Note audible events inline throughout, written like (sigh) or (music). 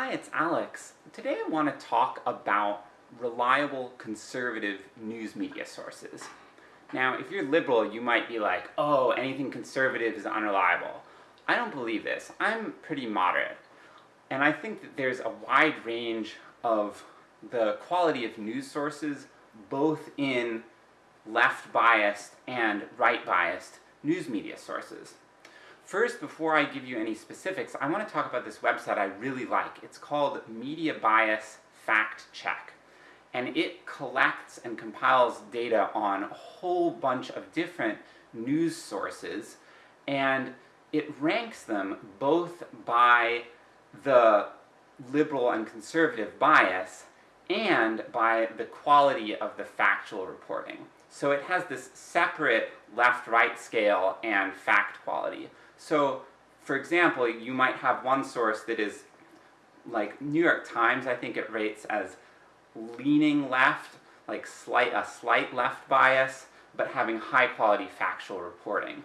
Hi, it's Alex. Today I want to talk about reliable conservative news media sources. Now, if you're liberal, you might be like, oh, anything conservative is unreliable. I don't believe this. I'm pretty moderate. And I think that there's a wide range of the quality of news sources, both in left biased and right biased news media sources. First, before I give you any specifics, I want to talk about this website I really like. It's called Media Bias Fact Check. And it collects and compiles data on a whole bunch of different news sources, and it ranks them both by the liberal and conservative bias, and by the quality of the factual reporting. So it has this separate left-right scale and fact quality. So, for example, you might have one source that is, like New York Times, I think it rates as leaning left, like slight, a slight left bias, but having high quality factual reporting.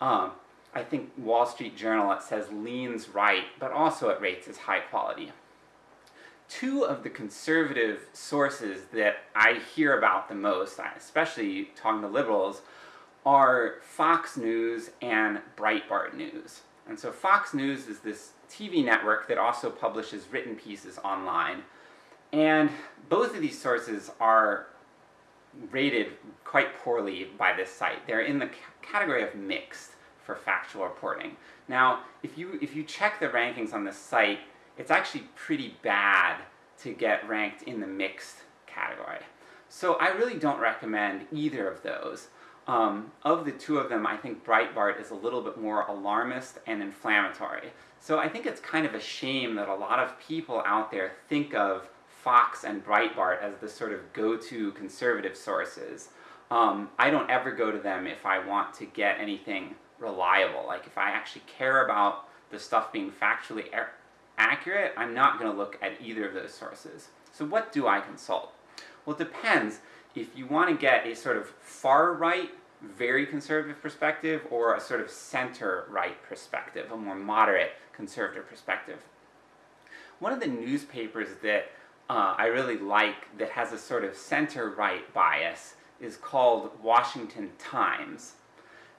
Um, I think Wall Street Journal, it says leans right, but also it rates as high quality. Two of the conservative sources that I hear about the most, especially talking to liberals, are Fox News and Breitbart News. And so Fox News is this TV network that also publishes written pieces online. And both of these sources are rated quite poorly by this site. They're in the category of mixed for factual reporting. Now, if you, if you check the rankings on this site, it's actually pretty bad to get ranked in the mixed category. So I really don't recommend either of those. Um, of the two of them, I think Breitbart is a little bit more alarmist and inflammatory. So I think it's kind of a shame that a lot of people out there think of Fox and Breitbart as the sort of go-to conservative sources. Um, I don't ever go to them if I want to get anything reliable. Like if I actually care about the stuff being factually accurate, I'm not going to look at either of those sources. So what do I consult? Well, it depends if you want to get a sort of far-right, very conservative perspective, or a sort of center-right perspective, a more moderate conservative perspective. One of the newspapers that uh, I really like that has a sort of center-right bias is called Washington Times.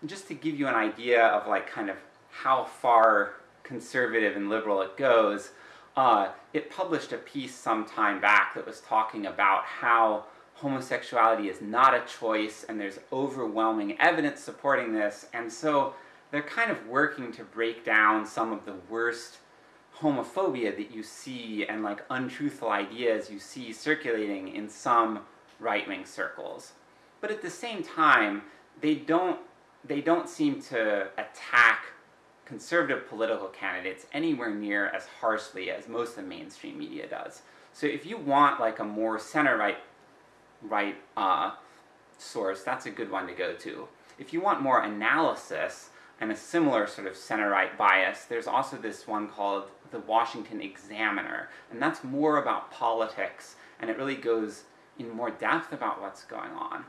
And just to give you an idea of like kind of how far conservative and liberal it goes, uh, it published a piece some time back that was talking about how homosexuality is not a choice and there's overwhelming evidence supporting this, and so they're kind of working to break down some of the worst homophobia that you see and like untruthful ideas you see circulating in some right-wing circles. But at the same time, they don't, they don't seem to attack conservative political candidates anywhere near as harshly as most of the mainstream media does. So if you want like a more center-right right uh, source, that's a good one to go to. If you want more analysis and a similar sort of center-right bias, there's also this one called the Washington Examiner, and that's more about politics, and it really goes in more depth about what's going on.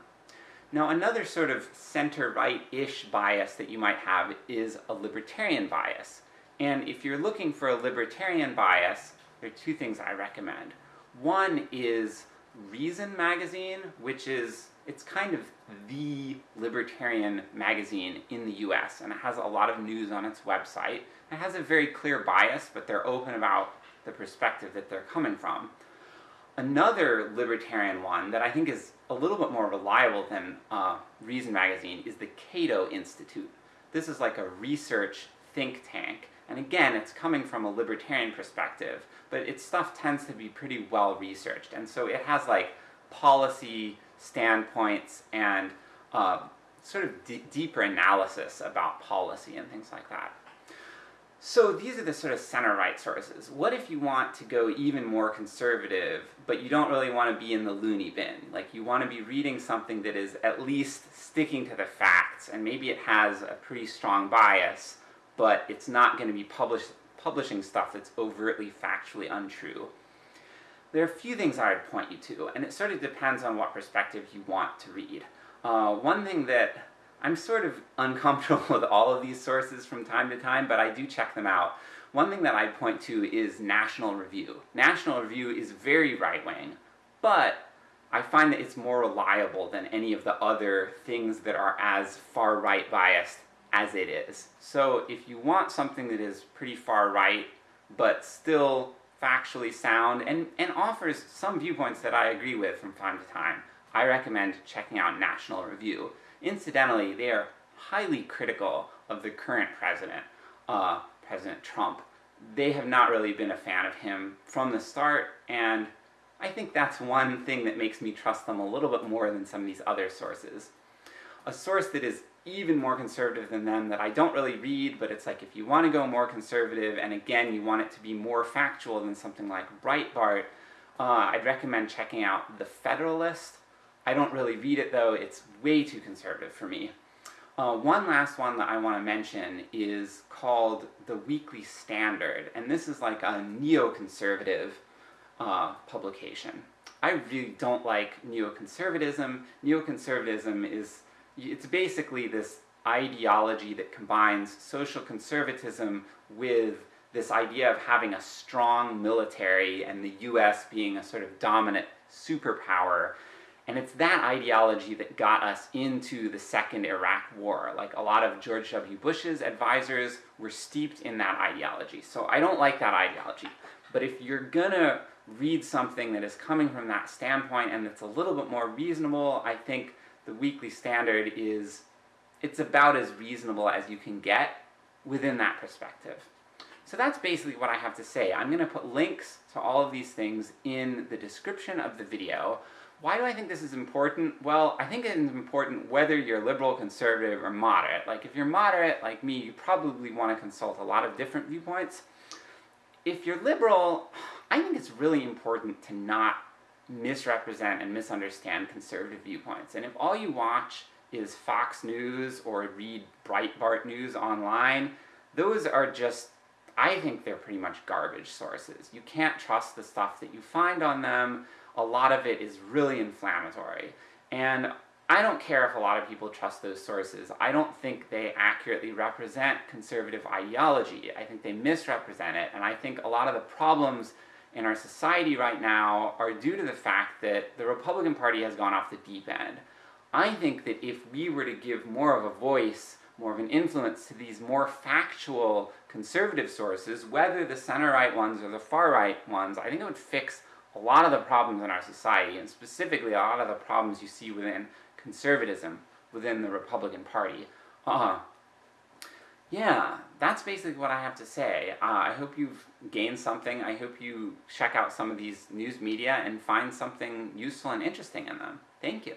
Now another sort of center-right-ish bias that you might have is a libertarian bias. And if you're looking for a libertarian bias, there are two things I recommend. One is Reason magazine, which is, it's kind of the libertarian magazine in the US, and it has a lot of news on its website. It has a very clear bias, but they're open about the perspective that they're coming from. Another libertarian one that I think is a little bit more reliable than uh, Reason magazine is the Cato Institute. This is like a research think tank, and again, it's coming from a libertarian perspective, but its stuff tends to be pretty well researched, and so it has like policy standpoints and uh, sort of deeper analysis about policy and things like that. So these are the sort of center-right sources. What if you want to go even more conservative, but you don't really want to be in the loony bin? Like you want to be reading something that is at least sticking to the facts, and maybe it has a pretty strong bias, but it's not going to be published, publishing stuff that's overtly factually untrue. There are a few things I would point you to, and it sort of depends on what perspective you want to read. Uh, one thing that I'm sort of uncomfortable (laughs) with all of these sources from time to time, but I do check them out. one thing that I'd point to is National Review. National Review is very right wing, but I find that it's more reliable than any of the other things that are as far right biased as it is. So if you want something that is pretty far right, but still factually sound and, and offers some viewpoints that I agree with from time to time, I recommend checking out National Review. Incidentally, they are highly critical of the current president, uh, President Trump. They have not really been a fan of him from the start, and I think that's one thing that makes me trust them a little bit more than some of these other sources. A source that is even more conservative than them that I don't really read, but it's like if you want to go more conservative, and again, you want it to be more factual than something like Breitbart, uh, I'd recommend checking out The Federalist. I don't really read it though, it's way too conservative for me. Uh, one last one that I want to mention is called The Weekly Standard, and this is like a neoconservative uh, publication. I really don't like neoconservatism. Neoconservatism is, it's basically this ideology that combines social conservatism with this idea of having a strong military and the US being a sort of dominant superpower. And it's that ideology that got us into the second Iraq war. Like a lot of George W. Bush's advisors were steeped in that ideology. So I don't like that ideology. But if you're gonna read something that is coming from that standpoint and that's a little bit more reasonable, I think the Weekly Standard is, it's about as reasonable as you can get within that perspective. So that's basically what I have to say. I'm going to put links to all of these things in the description of the video. Why do I think this is important? Well, I think it is important whether you're liberal, conservative, or moderate. Like, if you're moderate, like me, you probably want to consult a lot of different viewpoints. If you're liberal, I think it's really important to not misrepresent and misunderstand conservative viewpoints. And if all you watch is Fox News or read Breitbart News online, those are just, I think they're pretty much garbage sources. You can't trust the stuff that you find on them. A lot of it is really inflammatory. And I don't care if a lot of people trust those sources. I don't think they accurately represent conservative ideology. I think they misrepresent it, and I think a lot of the problems in our society right now are due to the fact that the Republican Party has gone off the deep end. I think that if we were to give more of a voice, more of an influence to these more factual conservative sources, whether the center-right ones or the far-right ones, I think it would fix a lot of the problems in our society, and specifically a lot of the problems you see within conservatism within the Republican Party. Uh, yeah, that's basically what I have to say. Uh, I hope you've gained something. I hope you check out some of these news media and find something useful and interesting in them. Thank you.